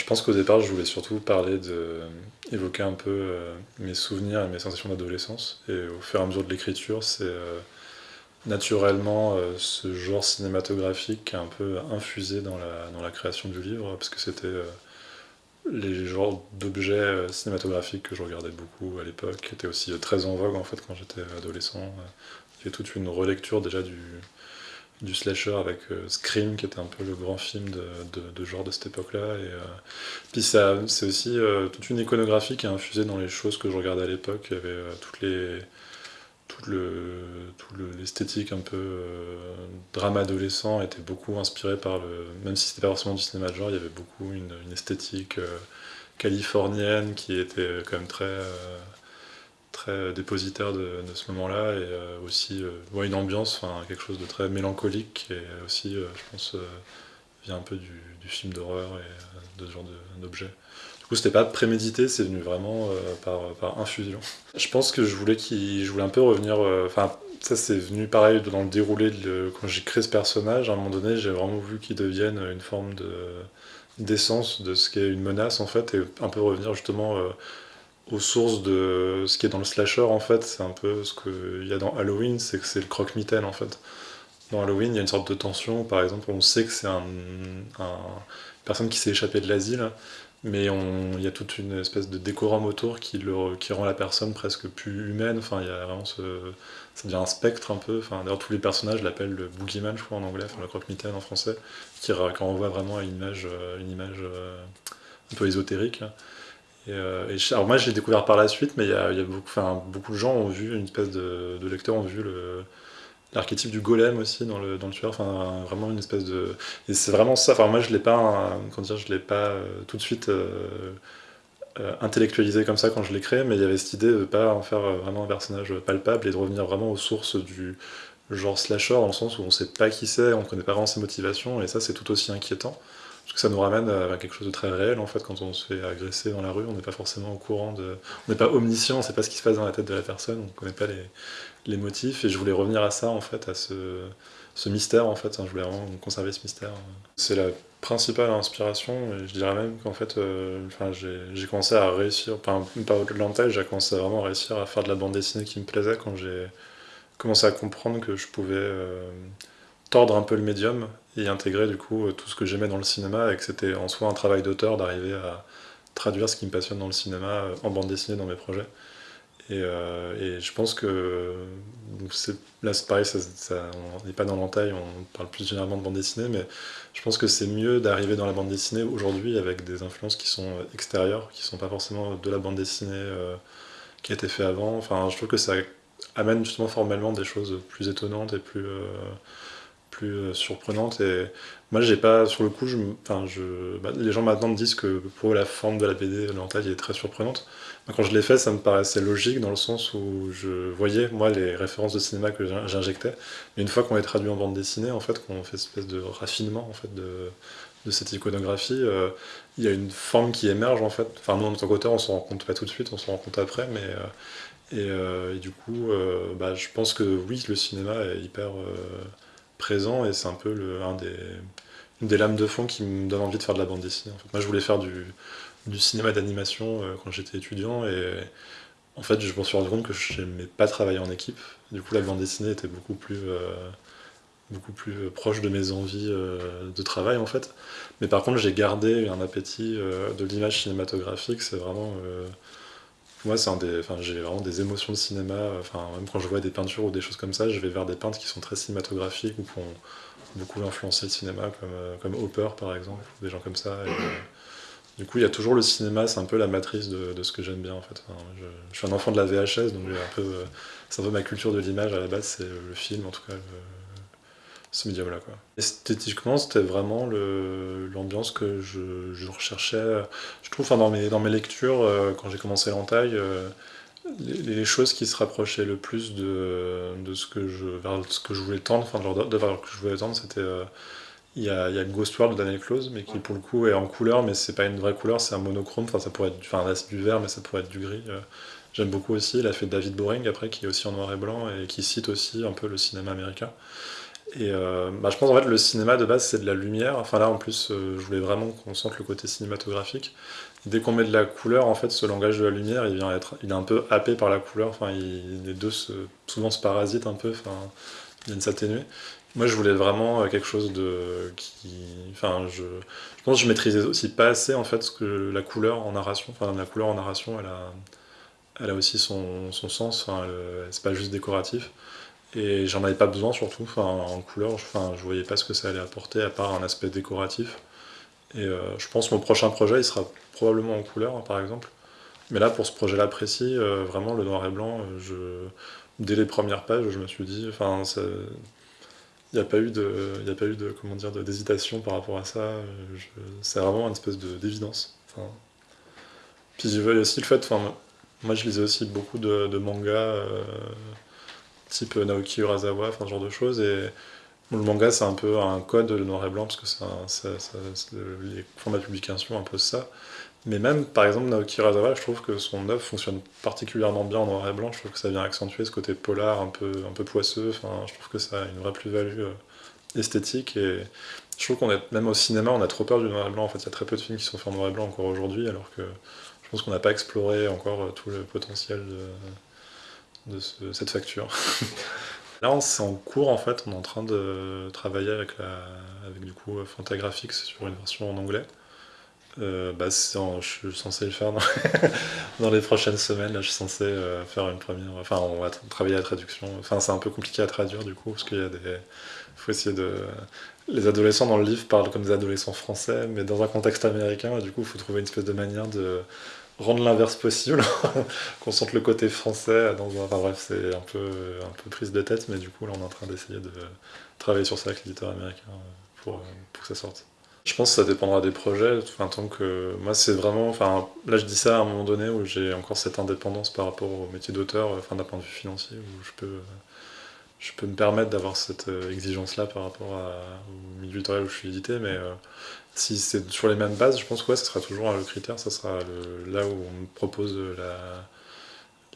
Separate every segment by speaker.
Speaker 1: Je pense qu'au départ, je voulais surtout parler de... évoquer un peu euh, mes souvenirs et mes sensations d'adolescence. Et au fur et à mesure de l'écriture, c'est euh, naturellement euh, ce genre cinématographique qui a un peu infusé dans la, dans la création du livre, parce que c'était les genres d'objets cinématographiques que je regardais beaucoup à l'époque, qui étaient aussi très en vogue en fait quand j'étais adolescent. Il y a toute une relecture déjà du, du slasher avec euh, Scream, qui était un peu le grand film de, de, genre de cette époque-là. Et euh, puis c'est aussi euh, toute une iconographie qui est infusée dans les choses que je regardais à l'époque. Il y avait les tout le l'esthétique un peu drame adolescent était beaucoup inspiré par le même si c'était pas forcément du cinéma de genre il y avait beaucoup une esthétique californienne qui était quand même très très dépositaire de, ce moment-là et euh, aussi euh, une ambiance, quelque chose de très mélancolique et aussi, euh, je pense, vient un peu du, film d'horreur et de ce genre d'objet. Du coup, c'était pas prémédité, c'est venu vraiment par, par, infusion. Je pense que je voulais, je voulais un peu revenir, enfin, ça c'est venu pareil dans le déroulé, de, quand j'ai créé ce personnage, à un moment donné, j'ai vraiment voulu qu'il devienne une forme de d'essence de ce qu'est une menace en fait, et un peu revenir justement aux sources de ce qui est dans le slasher en fait, c'est un peu ce qu'il y a dans Halloween, c'est que c'est le croque-mitaine en fait. Dans Halloween, il y a une sorte de tension, par exemple, on sait que c'est un, personne qui s'est échappée de l'asile, mais il y a toute une espèce de décorum autour qui, le, qui rend la personne presque plus humaine, enfin il y a vraiment ça devient un spectre un peu, enfin d'ailleurs tous les personnages l'appellent le boogeyman je crois en anglais, le croque-mitaine en français, qui, renvoie vraiment à une image, une image euh, un peu ésotérique. Euh, alors moi je l'ai découvert par la suite, mais il y a, beaucoup, de gens ont vu, une espèce de, lecteurs ont vu l'archétype du golem aussi dans le, tueur, enfin vraiment une espèce de... Et c'est vraiment ça, enfin moi je l'ai pas, comment dire, je l'ai pas euh, tout de suite euh, intellectualisé comme ça quand je l'ai créé, mais il y avait cette idée de pas en faire vraiment un personnage palpable et de revenir vraiment aux sources du genre slasher, dans le sens où on sait pas qui c'est, on connaît pas vraiment ses motivations, et ça c'est tout aussi inquiétant. Parce que ça nous ramène à quelque chose de très réel, en fait, quand on se fait agresser dans la rue, on n'est pas forcément au courant de... On n'est pas omniscient, on ne sait pas ce qui se passe dans la tête de la personne, on ne connaît pas les, les, motifs, et je voulais revenir à ça, en fait, à ce, ce mystère, en fait, je voulais vraiment conserver ce mystère. C'est la principale inspiration, et je dirais même qu'en fait, euh, j'ai commencé à réussir, pas au-delà de j'ai commencé à vraiment réussir à faire de la bande dessinée qui me plaisait quand j'ai commencé à comprendre que je pouvais... Euh, tordre un peu le médium intégrer du coup euh, tout ce que j'aimais dans le cinéma et que c'était en soi un travail d'auteur d'arriver à traduire ce qui me passionne dans le cinéma euh, en bande dessinée dans mes projets. Et, euh, je pense que là c'est pareil, ça, on n'est pas dans l'entaille, on parle plus généralement de bande dessinée, mais je pense que c'est mieux d'arriver dans la bande dessinée aujourd'hui avec des influences qui sont extérieures, qui sont pas forcément de la bande dessinée qui a été fait avant. Enfin, je trouve que ça amène justement formellement des choses plus étonnantes et plus plus euh, surprenante. Et moi, j'ai pas, sur le coup, je, bah, les gens maintenant me disent que pour la forme de la BD, l'entaille est très surprenante. quand je l'ai fait, ça me paraissait logique dans le sens où je voyais, moi, les références de cinéma que j'injectais. Mais une fois qu'on est traduit en bande dessinée, en fait, qu'on fait espèce de raffinement en fait, de, cette iconographie, euh, il y a une forme qui émerge en fait. Enfin, nous en tant qu'auteur, on s'en rend compte pas tout de suite, on s'en rend compte après, mais. Euh, et, et, du coup, bah, je pense que oui, le cinéma est hyper présent et c'est un peu le, des, une des lames de fond qui me donne envie de faire de la bande dessinée. Moi je voulais faire du, cinéma d'animation euh, quand j'étais étudiant et en fait je me suis rendu compte que je n'aimais pas travailler en équipe. Du coup la bande dessinée était beaucoup plus, euh, beaucoup plus proche de mes envies euh, de travail en fait. Mais par contre j'ai gardé un appétit de l'image cinématographique, c'est vraiment moi, c'est des, enfin, j'ai vraiment des émotions de cinéma. Enfin, même quand je vois des peintures ou des choses comme ça, je vais vers des peintres qui sont très cinématographiques ou qui ont beaucoup influencé le cinéma, comme, euh, comme Hopper par exemple, des gens comme ça. Euh, du coup, il y a toujours le cinéma, c'est un peu la matrice de, de ce que j'aime bien en fait. je, suis un enfant de la VHS, donc un euh, c'est un peu ma culture de l'image à la base, c'est le film en tout cas ce médium-là. Esthétiquement, c'était vraiment l'ambiance que je, recherchais. Je trouve, dans mes, lectures, euh, quand j'ai commencé l'entaille, euh, les, choses qui se rapprochaient le plus de, ce, que je, ce que je voulais tendre, enfin, de, que je voulais tendre, c'était... Euh, il y, a, Ghost World de Daniel Close, mais qui pour le coup est en couleur, mais c'est pas une vraie couleur, c'est un monochrome, enfin ça pourrait être, enfin du vert, mais ça pourrait être du gris. J'aime beaucoup aussi, il a fait David Boring après, qui est aussi en noir et blanc, et qui cite aussi un peu le cinéma américain. Et euh, bah, je pense en fait le cinéma de base c'est de la lumière. Enfin là en plus euh, je voulais vraiment qu'on sente le côté cinématographique. dès qu'on met de la couleur, en fait ce langage de la lumière il vient être, il est un peu happé par la couleur. Enfin les deux souvent se parasitent un peu. Enfin ils viennent s'atténuer. Moi je voulais vraiment euh, quelque chose de enfin je, je pense que je maîtrisais aussi pas assez en fait ce que la couleur en narration. Enfin la couleur en narration elle a, elle a aussi son, son sens. Enfin c'est pas juste décoratif. Et j'en avais pas besoin surtout, en couleur, enfin, je voyais pas ce que ça allait apporter à part un aspect décoratif. Et euh, je pense que mon prochain projet, il sera probablement en couleur, hein, par exemple. Mais là, pour ce projet-là précis, euh, vraiment, le noir et blanc, euh, dès les premières pages, je me suis dit, enfin, il n'y a pas eu de, il a pas eu de, comment dire, d'hésitation par rapport à ça. C'est vraiment une espèce d'évidence. Enfin... Puis aussi le fait, enfin, moi je lisais aussi beaucoup de mangas type Naoki Urasawa, enfin ce genre de choses. Et le manga, c'est un peu un code, le noir et blanc, parce que c'est les formats de publication imposent ça. Mais même, par exemple, Naoki Urasawa, je trouve que son œuvre fonctionne particulièrement bien en noir et blanc. Je trouve que ça vient accentuer ce côté polar, un peu, un peu poisseux. Enfin, je trouve que ça a une vraie plus-value euh, esthétique. Et je trouve qu'on est, même au cinéma, on a trop peur du noir et blanc. En fait, il y a très peu de films qui sont faits en noir et blanc encore aujourd'hui, alors que je pense qu'on n'a pas exploré encore euh, tout le potentiel de de cette facture. Là, c'est en cours, en fait, on est en train de travailler avec, du coup Fantagraphics sur une version en anglais. Euh, bah, je suis censé le faire dans, les prochaines semaines. Là, je suis censé euh, faire une première. Enfin, on va travailler la traduction. Enfin, c'est un peu compliqué à traduire du coup, parce qu'il y a des. faut essayer de. Les adolescents dans le livre parlent comme des adolescents français, mais dans un contexte américain, du coup, il faut trouver une espèce de manière de rendre l'inverse possible, qu'on sente le côté français dans un... Enfin bref, c'est un peu, un peu prise de tête, mais du coup là on est en train d'essayer de travailler sur ça avec l'éditeur américain pour, pour que ça sorte. Je pense que ça dépendra des projets, enfin, tant que moi c'est vraiment, enfin là je dis ça à un moment donné où j'ai encore cette indépendance par rapport au métier d'auteur, enfin d'un point de vue financier, où je peux, je peux me permettre d'avoir cette exigence-là par rapport à, au milieu éditorial où je suis édité, mais euh, si c'est sur les mêmes bases, je pense que ouais, ce sera toujours le critère, ça sera là où on propose la,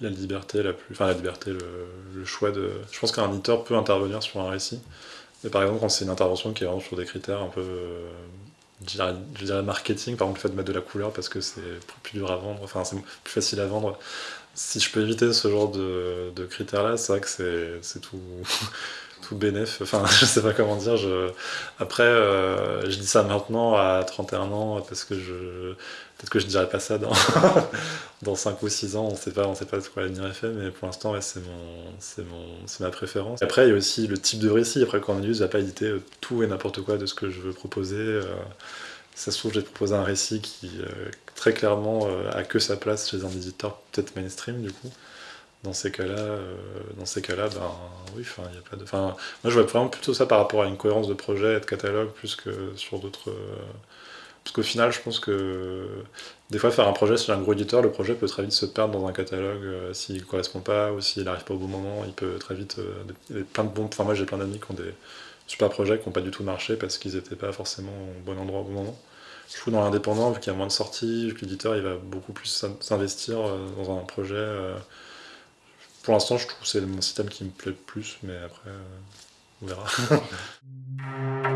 Speaker 1: la liberté, la plus, enfin la liberté, le, choix de... Je pense qu'un éditeur peut intervenir sur un récit, mais par exemple quand c'est une intervention qui est sur des critères un peu, je dirais, marketing, par exemple le fait de mettre de la couleur parce que c'est plus dur à vendre, enfin c'est plus facile à vendre, si je peux éviter ce genre de, de critères-là, c'est vrai que c'est tout tout bénéf, enfin je sais pas comment dire, après euh, je dis ça maintenant à 31 ans parce que je peut-être que je dirais pas ça dans, dans 5 ou 6 ans, on sait pas, on sait pas de quoi l'avenir est fait, mais pour l'instant c'est mon... ma préférence. Après il y a aussi le type de récit, après Cornelius n'a pas édité euh, tout et n'importe quoi de ce que je veux proposer, euh, ça se trouve j'ai proposé un récit qui très clairement a que sa place chez un éditeur peut-être mainstream du coup dans ces cas-là, euh, dans ces cas-là, ben oui, enfin, il a pas de. Enfin, moi, je vois vraiment plutôt ça par rapport à une cohérence de projet et de catalogue plus que sur d'autres. Euh, parce qu'au final, je pense que des fois, faire un projet sur un gros éditeur, le projet peut très vite se perdre dans un catalogue euh, s'il ne correspond pas ou s'il n'arrive pas au bon moment. Il peut très vite. plein de bons. Enfin, moi, j'ai plein d'amis qui ont des super projets qui n'ont pas du tout marché parce qu'ils n'étaient pas forcément au bon endroit au bon moment. Je trouve dans l'indépendant, vu qu'il y a moins de sorties, vu que l'éditeur va beaucoup plus s'investir dans un projet pour l'instant, je trouve que c'est mon système qui me plaît le plus, mais après, euh, on verra.